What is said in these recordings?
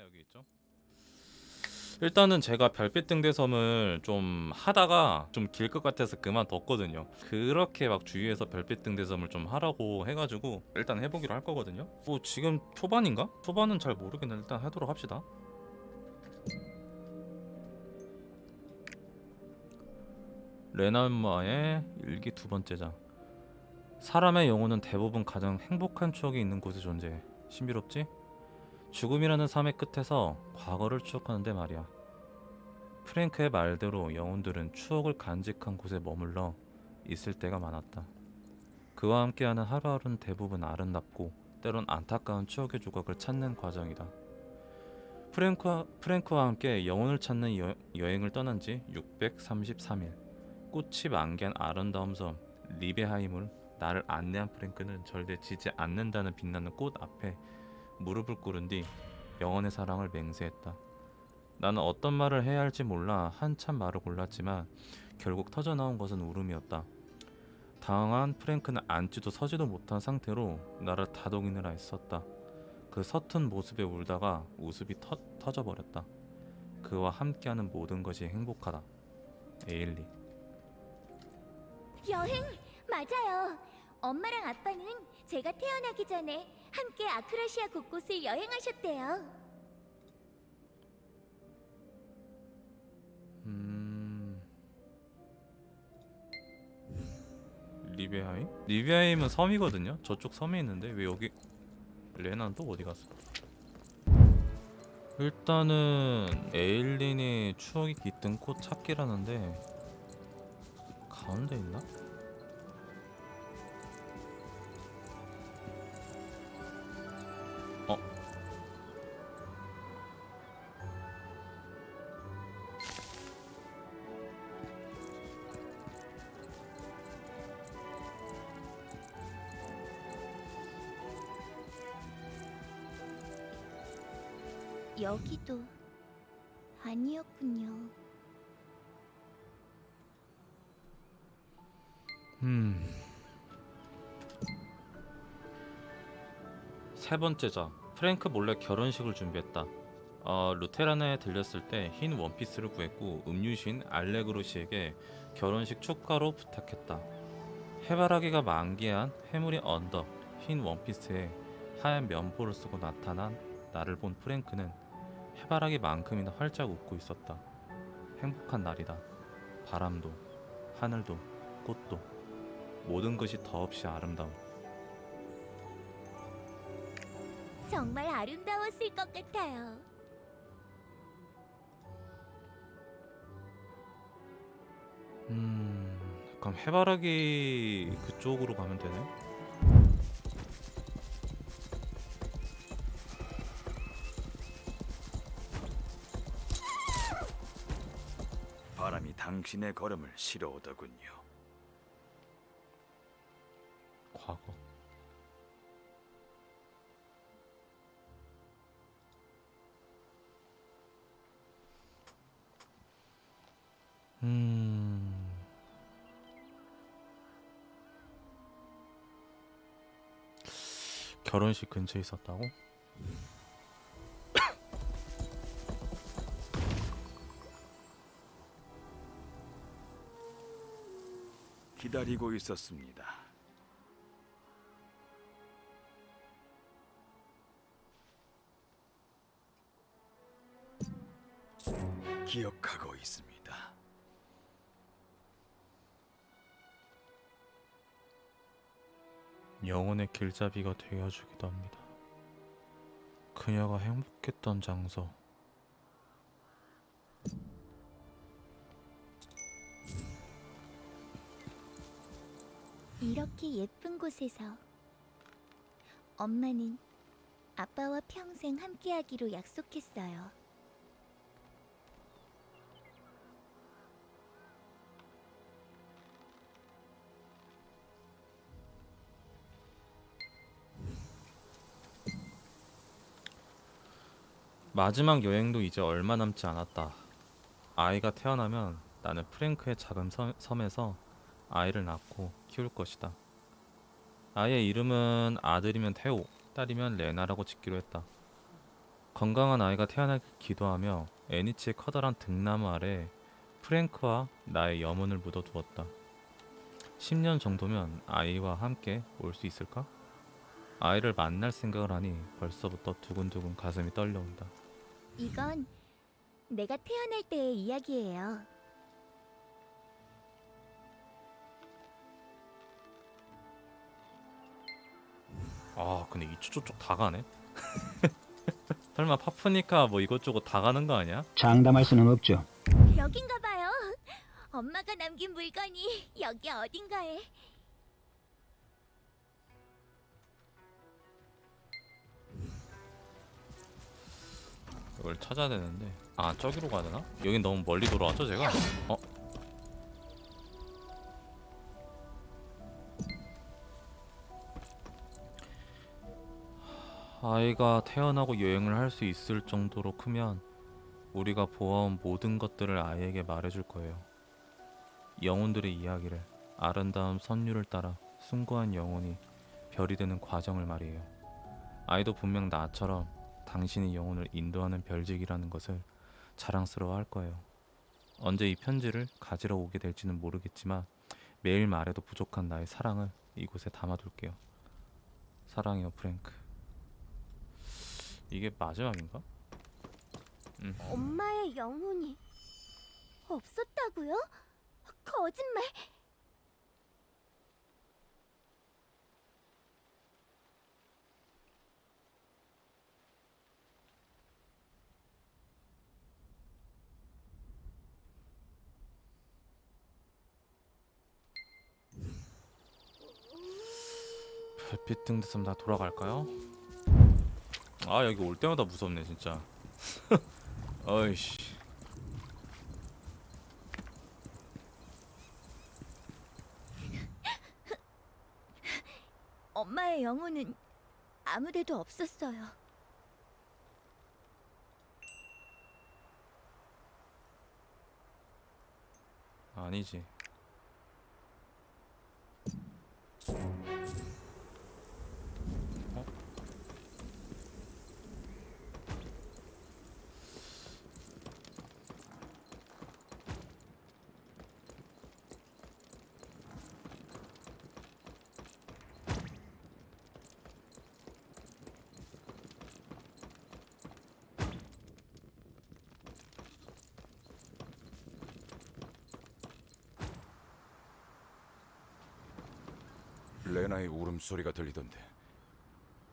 레나 여기 있죠. 일단은 제가 별빛 등대섬을 좀 하다가 좀 길 것 같아서 그만뒀거든요. 그렇게 막 주위에서 별빛 등대섬을 좀 하라고 해가지고 일단 해보기로 할 거거든요. 뭐 지금 초반인가? 초반은 잘 모르겠는데 일단 하도록 합시다. 레나마의 일기 두 번째 장. 사람의 영혼은 대부분 가장 행복한 추억이 있는 곳에 존재해. 신비롭지? 죽음이라는 삶의 끝에서 과거를 추억하는데 말이야. 프랭크의 말대로 영혼들은 추억을 간직한 곳에 머물러 있을 때가 많았다. 그와 함께하는 하루하루는 대부분 아름답고 때론 안타까운 추억의 조각을 찾는 과정이다. 프랭크와, 프랭크와 함께 영혼을 찾는 여, 여행을 떠난 지 633일. 꽃이 만개한 아름다운 섬 리베하임을 나를 안내한 프랭크는 절대 지지 않는다는 빛나는 꽃 앞에 무릎을 꿇은 뒤 영원의 사랑을 맹세했다. 나는 어떤 말을 해야 할지 몰라 한참 말을 골랐지만 결국 터져나온 것은 울음이었다. 당황한 프랭크는 앉지도 서지도 못한 상태로 나를 다독이느라 애썼다. 그 서툰 모습에 울다가 웃음이 터, 터져버렸다. 그와 함께하는 모든 것이 행복하다. 에일리. 여행 맞아요. 엄마랑 아빠는 제가 태어나기 전에 함께 아크라시아 곳곳을 여행하셨대요. 음... 리베하임? 리베하임은 섬이거든요. 저쪽 섬에 있는데 왜 여기 레나는 또 어디 갔어? 일단은 에일린이 추억이 깃든 꽃 찾기라는데 가운데 있나? 여기도 아니었군요. 음. 세 번째 장. 프랭크 몰래 결혼식을 준비했다. 어, 루테란에 들렸을 때 흰 원피스를 구했고 음유신 알레그로 씨에게 결혼식 축가로 부탁했다. 해바라기가 만개한 해무리 언덕 흰 원피스에 하얀 면보를 쓰고 나타난 나를 본 프랭크는 해바라기만큼이나 활짝 웃고 있었다. 행복한 날이다. 바람도, 하늘도, 꽃도 모든 것이 더없이 아름다움. 정말 아름다웠을 것 같아요. 음, 그럼 해바라기 그쪽으로 가면 되네. 당신의 걸음을 실어오더군요. 과거. 음. 결혼식 근처에 있었다고? 기다리고 있었습니다. 기억하고 있습니다. 영혼의 길잡이가 되어주기도 합니다. 그녀가 행복했던 장소. 이렇게 예쁜 곳에서 엄마는 아빠와 평생 함께하기로 약속했어요. 마지막 여행도 이제 얼마 남지 않았다. 아이가 태어나면 나는 프랭크의 작은 섬, 섬에서 아이를 낳고 키울 것이다. 아이의 이름은 아들이면 테오, 딸이면 레나라고 짓기로 했다. 건강한 아이가 태어나길 기도하며 애니치의 커다란 등나무 아래 프랭크와 나의 염원을 묻어두었다. 10년 정도면 아이와 함께 올 수 있을까? 아이를 만날 생각을 하니 벌써부터 두근두근 가슴이 떨려온다. 이건 내가 태어날 때의 이야기예요. 아 근데 이쪽 저쪽 다 가네? 설마 파프니까 뭐 이것저것 다 가는 거 아니야? 장담할 수는 없죠. 여긴가 봐요. 엄마가 남긴 물건이 여기 어딘가에. 이걸 찾아야 되는데 아 저기로 가야 되나? 여긴 너무 멀리 돌아왔죠 제가? 어? 아이가 태어나고 여행을 할 수 있을 정도로 크면 우리가 보아온 모든 것들을 아이에게 말해줄 거예요. 영혼들의 이야기를 아름다운 선율을 따라 숭고한 영혼이 별이 되는 과정을 말이에요. 아이도 분명 나처럼 당신이 영혼을 인도하는 별직이라는 것을 자랑스러워 할 거예요. 언제 이 편지를 가지러 오게 될지는 모르겠지만 매일 말해도 부족한 나의 사랑을 이곳에 담아둘게요. 사랑해요, 프랭크. 이게 마지막인가? 엄마의 영혼이 없었다고요? 거짓말. 별빛 등 됐으면 다 돌아갈까요? 아 여기 올 때마다 무섭네 진짜. 어이씨. 엄마의 영혼은 아무데도 없었어요. 아니지. 레나의 울음소리가 들리던데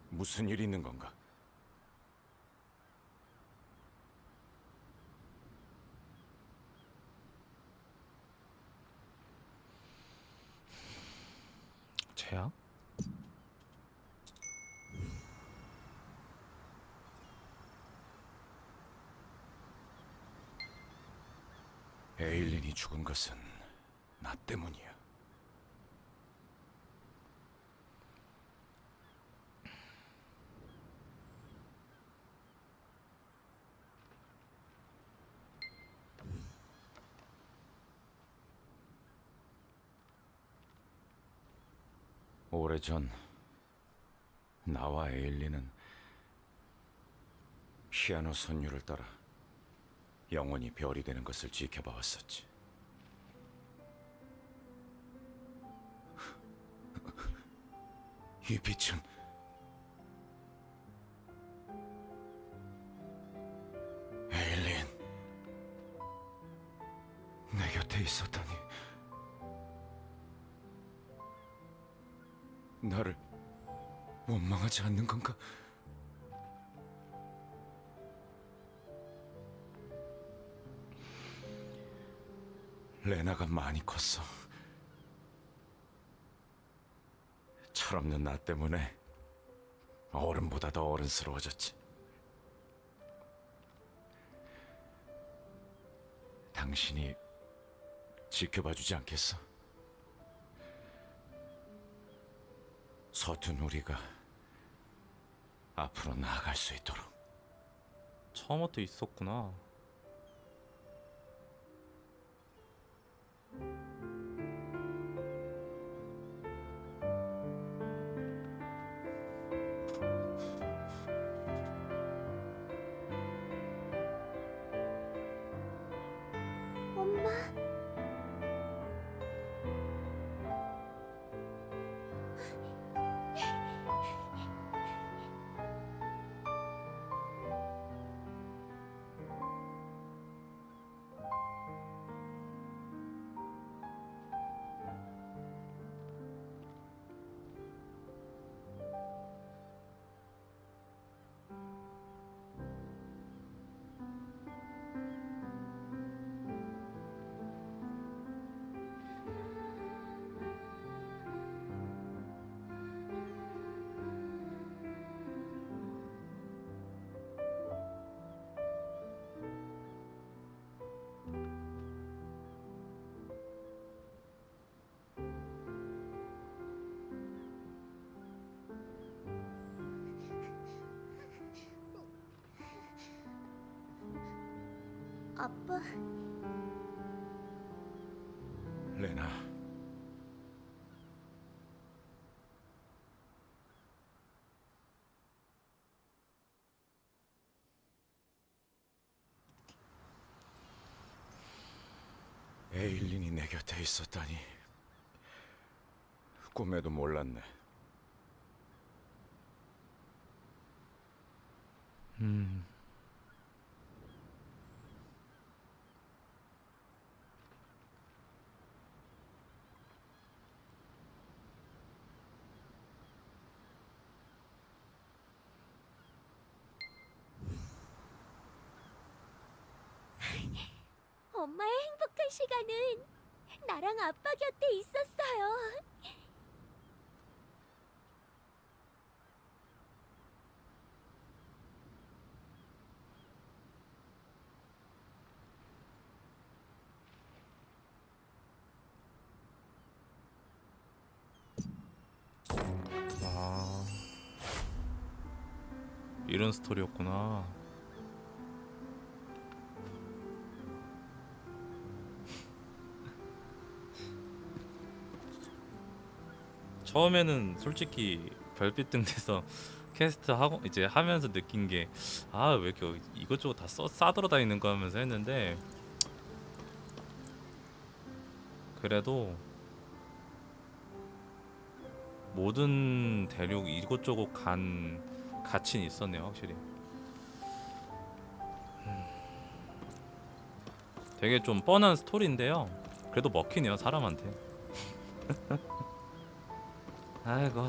무슨 일이 있는 건가? 재앙? 에일린이 죽은 것은 나 때문이야. 오래전 나와 에일린은 피아노 선율을 따라 영원히 별이 되는 것을 지켜봐 왔었지. 이 빛은 원망하지 않는 건가? 레나가 많이 컸어. 철없는 나 때문에 어른보다 더 어른스러워졌지. 당신이 지켜봐 주지 않겠어? 서툰 우리가 앞으로 나아갈 수 있도록. 처음부터 있었구나. 아빠, 레나. 에일린이 내 곁에 있었다니. 꿈에도 몰랐네. 음. 엄마의 행복한 시간은 나랑 아빠 곁에 있었어요. 아. 이런 스토리였구나. 처음에는 솔직히 별빛 등 돼서 캐스트 하고 이제 하면서 느낀 게 아 왜 이렇게 이것저것 다 써, 싸돌아 다니는 거 하면서 했는데 그래도 모든 대륙 이곳저곳 간 가치는 있었네요 확실히 음. 되게 좀 뻔한 스토리인데요 그래도 먹히네요 사람한테 아이고